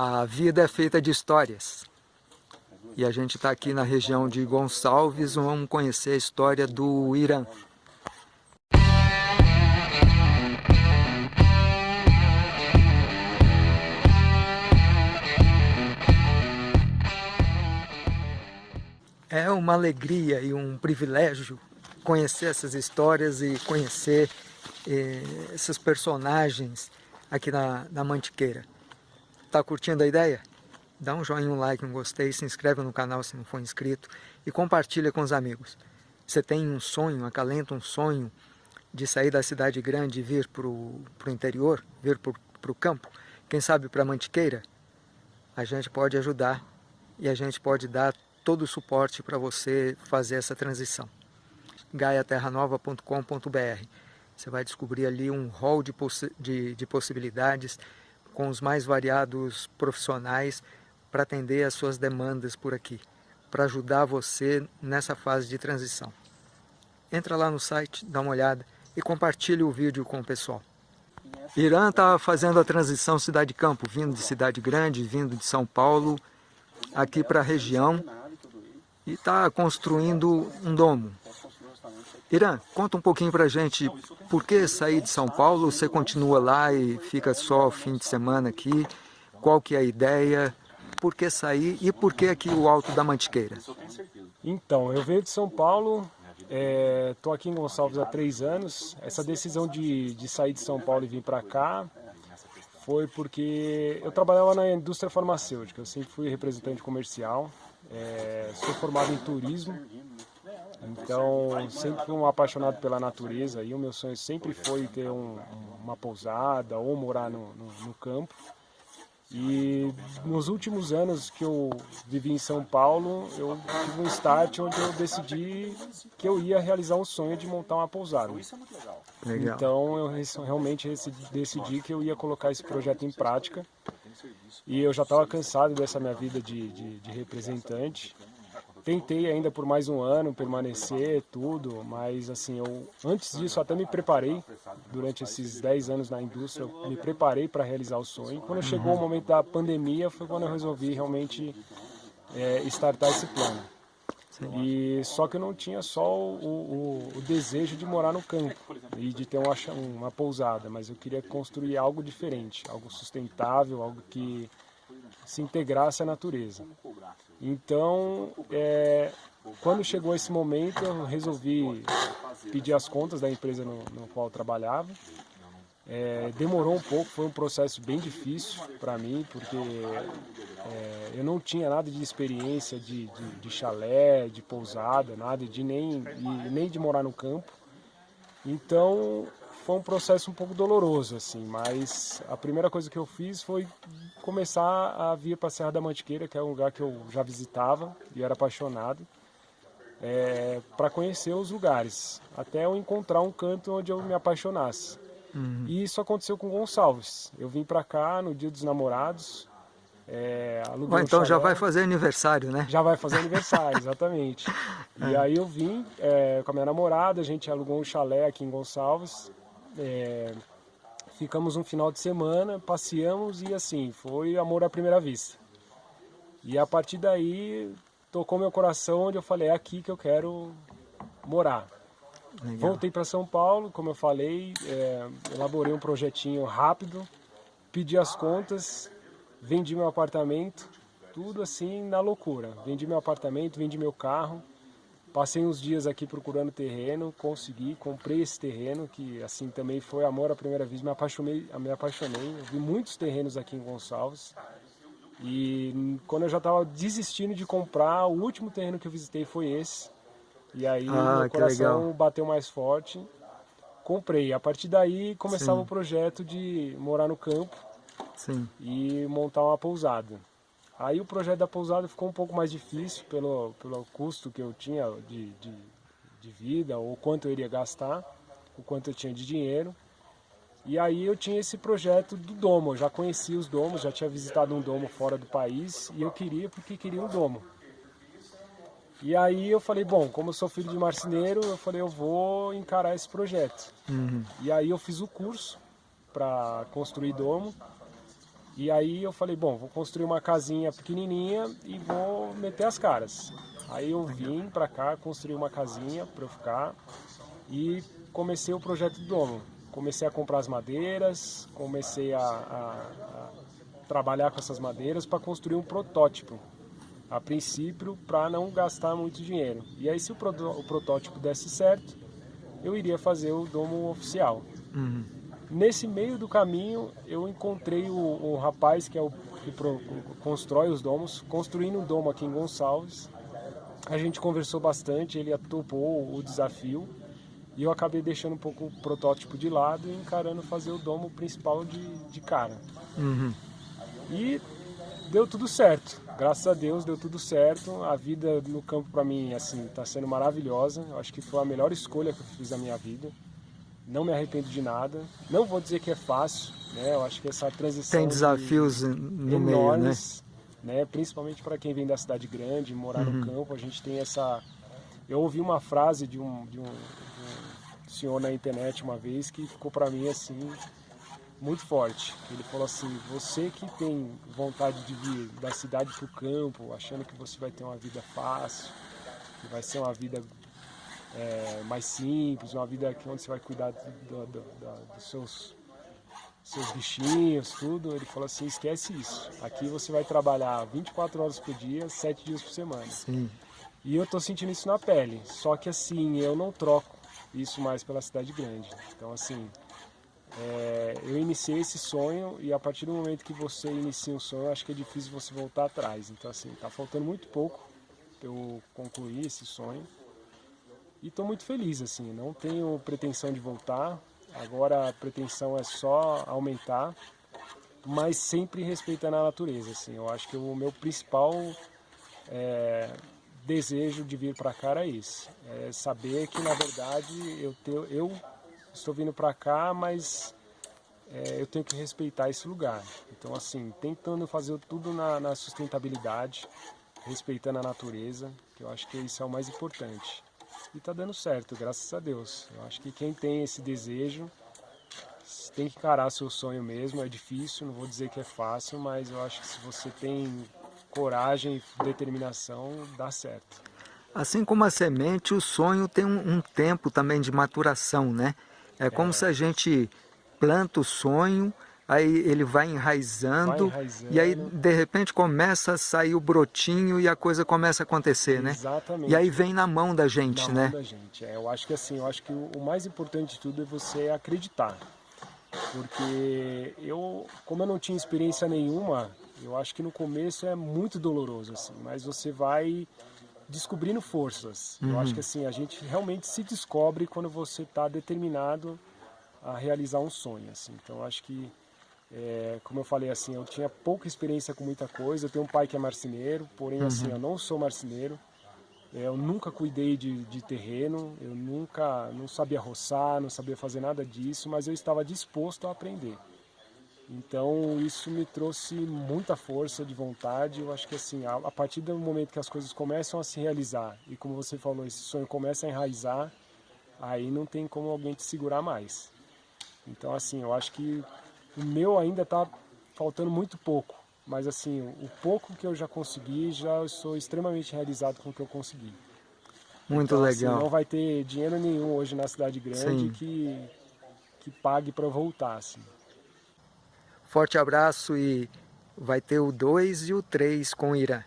A vida é feita de histórias. E a gente está aqui na região de Gonçalves, vamos conhecer a história do Irã. É uma alegria e um privilégio conhecer essas histórias e conhecer eh, esses personagens aqui na, na Mantiqueira. Tá curtindo a ideia? Dá um joinha, um like, um gostei, se inscreve no canal se não for inscrito e compartilha com os amigos. Você tem um sonho, acalenta um sonho de sair da cidade grande e vir para o interior, vir para o campo, quem sabe para Mantiqueira? A gente pode ajudar e a gente pode dar todo o suporte para você fazer essa transição. gaiaterranova.com.br Você vai descobrir ali um hall de, possi de, de possibilidades com os mais variados profissionais para atender as suas demandas por aqui, para ajudar você nessa fase de transição. Entra lá no site, dá uma olhada e compartilhe o vídeo com o pessoal. Irã está fazendo a transição cidade-campo, vindo de cidade grande, vindo de São Paulo, aqui para a região e está construindo um domo. Irã, conta um pouquinho para a gente por que sair de São Paulo, você continua lá e fica só fim de semana aqui, qual que é a ideia, por que sair e por que aqui o Alto da Mantiqueira? Então, eu venho de São Paulo, estou é, aqui em Gonçalves há três anos, essa decisão de, de sair de São Paulo e vir para cá foi porque eu trabalhava na indústria farmacêutica, eu sempre fui representante comercial, é, sou formado em turismo, então sempre fui um apaixonado pela natureza e o meu sonho sempre foi ter um, uma pousada ou morar no, no, no campo. E nos últimos anos que eu vivi em São Paulo, eu tive um start onde eu decidi que eu ia realizar um sonho de montar uma pousada. Legal. Então eu realmente decidi que eu ia colocar esse projeto em prática. E eu já estava cansado dessa minha vida de, de, de, representante. Tentei ainda por mais um ano permanecer, tudo, mas assim, eu antes disso até me preparei, durante esses 10 anos na indústria, eu me preparei para realizar o sonho. Quando chegou o momento da pandemia, foi quando eu resolvi realmente é, startar esse plano. E só que eu não tinha só o, o, o, desejo de morar no campo e de ter uma, uma pousada, mas eu queria construir algo diferente, algo sustentável, algo que se integrasse à natureza. Então, é, quando chegou esse momento, eu resolvi pedir as contas da empresa no, no qual eu trabalhava é, demorou um pouco, foi um processo bem difícil para mim, porque é, eu não tinha nada de experiência de, de, de, chalé, de pousada, nada de nem, nem de morar no campo. Então foi um processo um pouco doloroso, assim, mas a primeira coisa que eu fiz foi começar a vir para a Serra da Mantiqueira, que é um lugar que eu já visitava e era apaixonado, é, para conhecer os lugares, até eu encontrar um canto onde eu me apaixonasse. Uhum. E isso aconteceu com Gonçalves. Eu vim para cá no dia dos namorados. É, oh, então um já vai fazer aniversário, né? Já vai fazer aniversário, exatamente. E é. aí eu vim é, com a minha namorada, a gente alugou um chalé aqui em Gonçalves. É, ficamos um final de semana, passeamos e assim, foi amor à primeira vista. E a partir daí tocou meu coração onde eu falei, é aqui que eu quero morar. Legal. Voltei para São Paulo, como eu falei, é, elaborei um projetinho rápido, pedi as contas, vendi meu apartamento, tudo assim na loucura. Vendi meu apartamento, vendi meu carro, passei uns dias aqui procurando terreno, consegui, comprei esse terreno, que assim também foi amor à primeira vez, me apaixonei, me apaixonei. Eu vi muitos terrenos aqui em Gonçalves. E quando eu já estava desistindo de comprar, o último terreno que eu visitei foi esse. E aí ah, meu coração legal. bateu mais forte, comprei. A partir daí começava Sim. o projeto de morar no campo Sim. e montar uma pousada. Aí o projeto da pousada ficou um pouco mais difícil pelo, pelo custo que eu tinha de, de, de vida, ou quanto eu iria gastar, o quanto eu tinha de dinheiro. E aí eu tinha esse projeto do domo, eu já conhecia os domos, já tinha visitado um domo fora do país e eu queria porque queria um domo. E aí eu falei, bom, como eu sou filho de marceneiro, eu falei, eu vou encarar esse projeto. Uhum. E aí eu fiz o curso para construir domo. E aí eu falei, bom, vou construir uma casinha pequenininha e vou meter as caras. Aí eu vim para cá, construir uma casinha para eu ficar e comecei o projeto do domo. Comecei a comprar as madeiras, comecei a, a, a trabalhar com essas madeiras para construir um protótipo. A princípio, para não gastar muito dinheiro. E aí, se o, pro, o, protótipo desse certo, eu iria fazer o domo oficial. Uhum. Nesse meio do caminho, eu encontrei o, o rapaz que é o que pro, constrói os domos, construindo um domo aqui em Gonçalves. A gente conversou bastante, ele topou o desafio e eu acabei deixando um pouco o protótipo de lado e encarando fazer o domo principal de, de cara. Uhum. E deu tudo certo. Graças a Deus deu tudo certo. A vida no campo para mim assim está sendo maravilhosa. Eu acho que foi a melhor escolha que eu fiz da minha vida. Não me arrependo de nada. Não vou dizer que é fácil, né? Eu acho que essa transição tem desafios de, no enormes, meio, né? né? Principalmente para quem vem da cidade grande, morar uhum. no campo, a gente tem essa. Eu ouvi uma frase de um, de um, de um senhor na internet uma vez que ficou para mim assim muito forte. Ele falou assim: você que tem vontade de vir da cidade para o campo, achando que você vai ter uma vida fácil, que vai ser uma vida é, mais simples, uma vida onde você vai cuidar do, do, do, dos seus seus bichinhos, tudo, ele falou assim, esquece isso. Aqui você vai trabalhar 24 horas por dia, 7 dias por semana. Sim. E eu tô sentindo isso na pele. Só que assim, eu não troco isso mais pela cidade grande. Então assim, é, eu iniciei esse sonho e a partir do momento que você inicia um sonho, acho que é difícil você voltar atrás. Então assim, tá faltando muito pouco para eu concluir esse sonho. E estou muito feliz, assim, não tenho pretensão de voltar. Agora a pretensão é só aumentar, mas sempre respeitando a natureza, assim. Eu acho que o meu principal é, desejo de vir para cá é esse. É saber que, na verdade, eu, te, eu estou vindo para cá, mas é, eu tenho que respeitar esse lugar. Então, assim, tentando fazer tudo na, na, sustentabilidade, respeitando a natureza, que eu acho que isso é o mais importante. E está dando certo, graças a Deus. Eu acho que quem tem esse desejo tem que encarar seu sonho mesmo. É difícil, não vou dizer que é fácil, mas eu acho que se você tem coragem e determinação, dá certo. Assim como a semente, o sonho tem um, um tempo também de maturação, né? É como é. se a gente planta o sonho, aí ele vai enraizando, vai enraizando, e aí de repente começa a sair o brotinho e a coisa começa a acontecer, né? Exatamente. E aí vem na mão da gente, na né? Mão da gente. É, eu acho que assim, eu acho que o, mais importante de tudo é você acreditar. Porque eu, como eu não tinha experiência nenhuma, eu acho que no começo é muito doloroso assim, mas você vai descobrindo forças. Uhum. Eu acho que assim, a gente realmente se descobre quando você está determinado a realizar um sonho. Assim. Então, acho que, é, como eu falei, assim, eu tinha pouca experiência com muita coisa. Eu tenho um pai que é marceneiro, porém, assim, uhum. assim, eu não sou marceneiro. É, eu nunca cuidei de, de, terreno, eu nunca não sabia roçar, não sabia fazer nada disso, mas eu estava disposto a aprender. Então isso me trouxe muita força de vontade. Eu acho que assim, a, a, partir do momento que as coisas começam a se realizar e como você falou, esse sonho começa a enraizar, aí não tem como alguém te segurar mais. Então, assim, eu acho que o meu ainda está faltando muito pouco, mas assim, o pouco que eu já consegui, já sou extremamente realizado com o que eu consegui. Muito então, legal. Assim, não vai ter dinheiro nenhum hoje na cidade grande que, que pague para voltar. Assim. Forte abraço e vai ter o 2 e o 3 com o Irã.